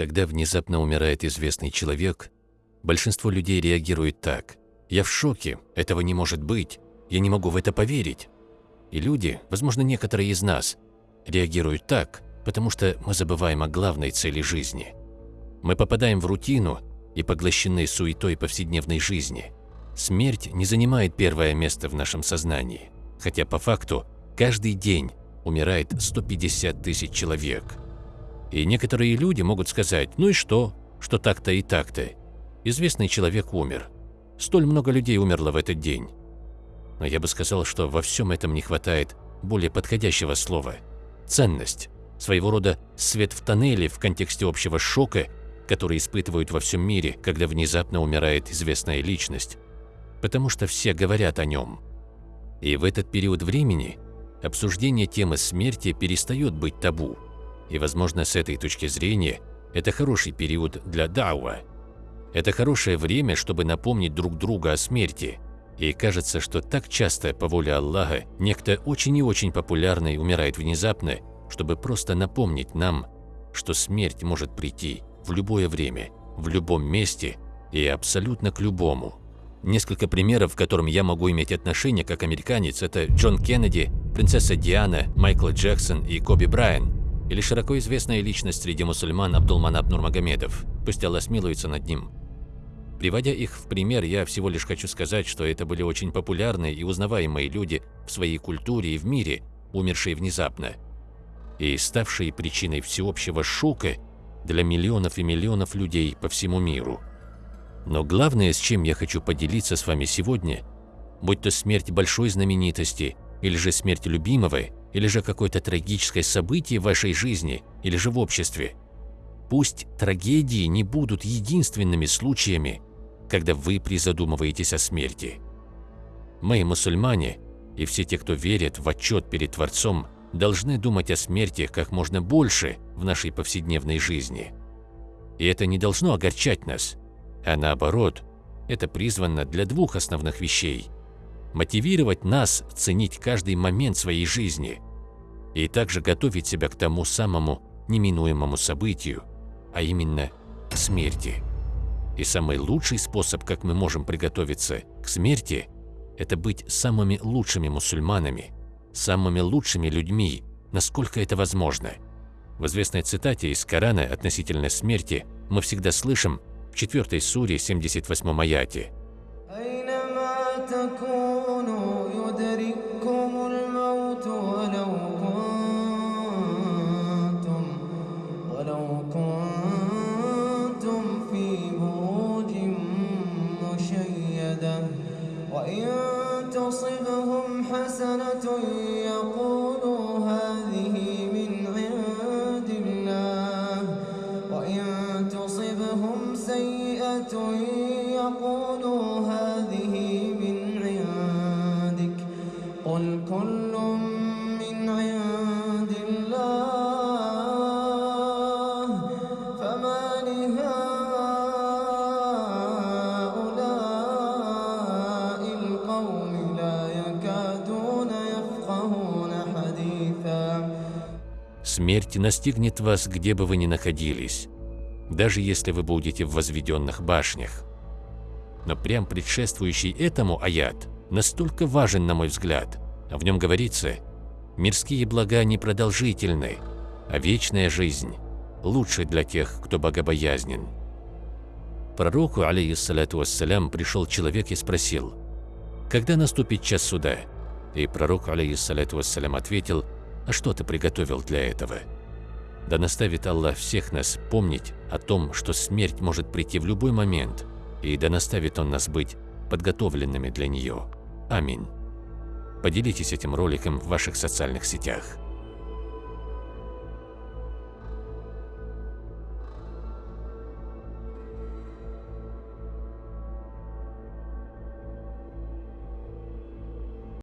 Когда внезапно умирает известный человек, большинство людей реагирует так. «Я в шоке, этого не может быть, я не могу в это поверить». И люди, возможно, некоторые из нас, реагируют так, потому что мы забываем о главной цели жизни. Мы попадаем в рутину и поглощены суетой повседневной жизни. Смерть не занимает первое место в нашем сознании, хотя по факту каждый день умирает 150 тысяч человек. И некоторые люди могут сказать, ну и что, что так-то и так-то. Известный человек умер. Столь много людей умерло в этот день. Но я бы сказал, что во всем этом не хватает более подходящего слова – ценность, своего рода свет в тоннеле в контексте общего шока, который испытывают во всем мире, когда внезапно умирает известная личность, потому что все говорят о нем. И в этот период времени обсуждение темы смерти перестает быть табу, и, возможно, с этой точки зрения это хороший период для дауа. Это хорошее время, чтобы напомнить друг друга о смерти – и кажется, что так часто, по воле Аллаха, некто очень и очень популярный умирает внезапно, чтобы просто напомнить нам, что смерть может прийти в любое время, в любом месте и абсолютно к любому. Несколько примеров, к которым я могу иметь отношение как американец, это Джон Кеннеди, принцесса Диана, Майкл Джексон и Коби Брайан, или широко известная личность среди мусульман Абдулманаб Нурмагомедов, пусть Аллах смилуется над ним. Приводя их в пример, я всего лишь хочу сказать, что это были очень популярные и узнаваемые люди в своей культуре и в мире, умершие внезапно, и ставшие причиной всеобщего шока для миллионов и миллионов людей по всему миру. Но главное, с чем я хочу поделиться с вами сегодня, будь то смерть большой знаменитости, или же смерть любимого, или же какое-то трагическое событие в вашей жизни, или же в обществе, пусть трагедии не будут единственными случаями, когда вы призадумываетесь о смерти. Мы, мусульмане, и все те, кто верит в отчет перед Творцом, должны думать о смерти как можно больше в нашей повседневной жизни. И это не должно огорчать нас, а наоборот, это призвано для двух основных вещей – мотивировать нас ценить каждый момент своей жизни и также готовить себя к тому самому неминуемому событию, а именно к смерти. И самый лучший способ, как мы можем приготовиться к смерти, это быть самыми лучшими мусульманами, самыми лучшими людьми, насколько это возможно. В известной цитате из Корана относительно смерти мы всегда слышим в 4 суре 78 аяте وإن تصبهم حسنة يقول Смерть настигнет вас, где бы вы ни находились, даже если вы будете в возведенных башнях. Но прям предшествующий этому аят настолько важен, на мой взгляд. В нем говорится, мирские блага непродолжительны, а вечная жизнь лучше для тех, кто богобоязнен. Пророку, алейхиссалату вассалям, пришел человек и спросил, «Когда наступит час суда?» И пророк, алейхиссалату вассалям, ответил, «А что ты приготовил для этого?» Да наставит Аллах всех нас помнить о том, что смерть может прийти в любой момент, и да наставит Он нас быть подготовленными для нее. Аминь. Поделитесь этим роликом в ваших социальных сетях.